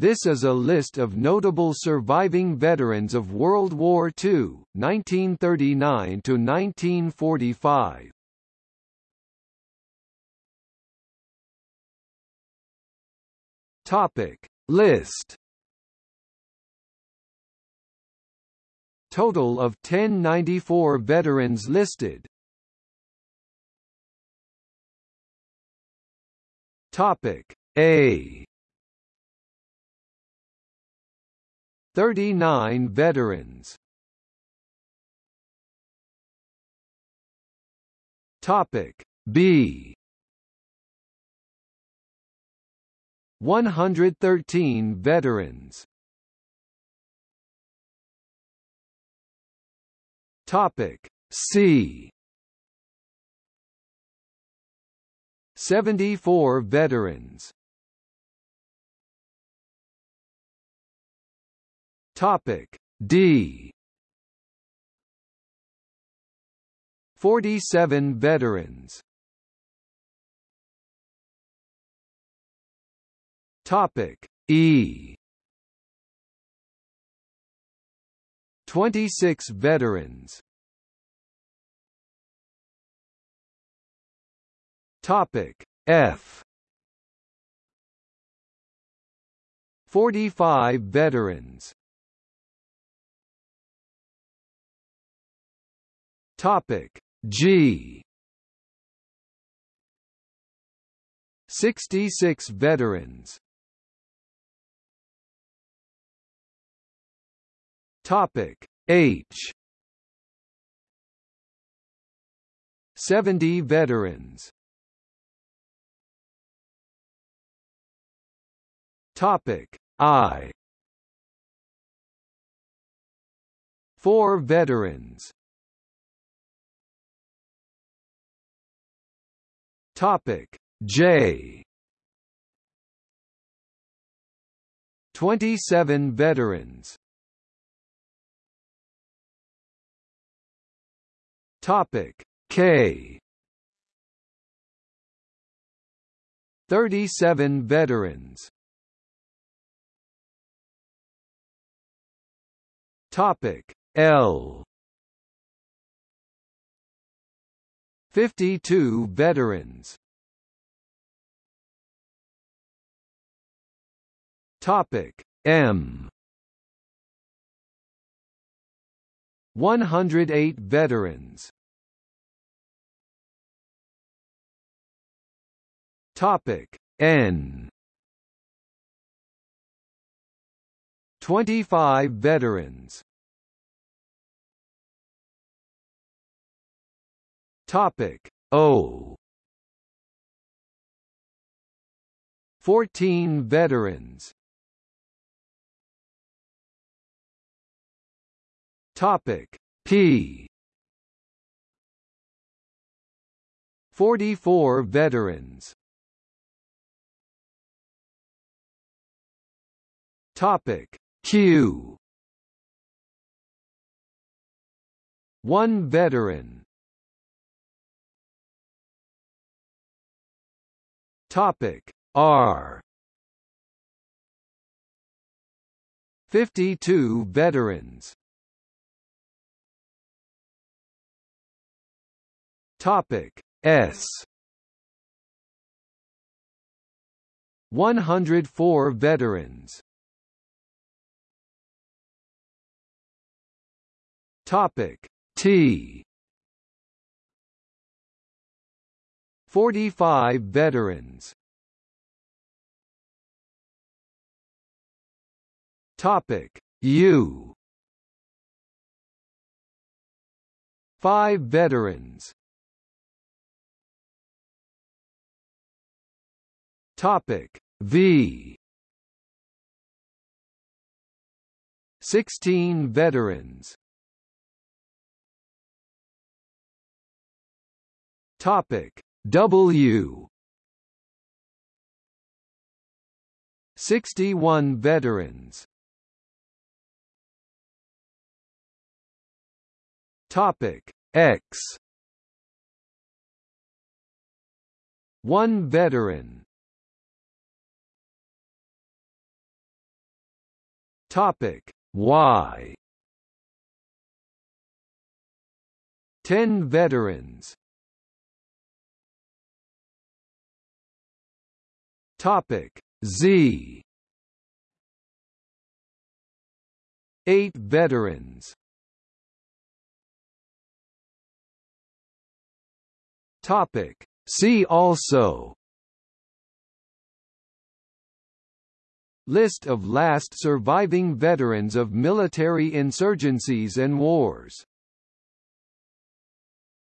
This is a list of notable surviving veterans of World War II, 1939 to 1945. Topic List Total of 1094 veterans listed. Topic A 39 veterans. Topic B 113 veterans. Topic C 74 veterans. Topic D 47 veterans. Topic E 26 veterans. Topic F 45 veterans. Topic G 66 veterans. Topic H 70 veterans. Topic I 4 veterans. Topic. J. 27 veterans. Topic. K. 37 veterans. Topic. L 52 veterans. Topic M 108 veterans. Topic N 25 veterans. Topic O 14 veterans. Topic P 44 veterans. Topic Q 1 veteran. Topic R 52 veterans. Topic S 104 veterans. Topic T 45 veterans. Topic U 5 veterans. Topic V 16 veterans. Topic W 61 veterans. Topic X 1 veteran. Topic Y 10 veterans Topic Z. 8 veterans. Topic See also. List of last surviving veterans of military insurgencies and wars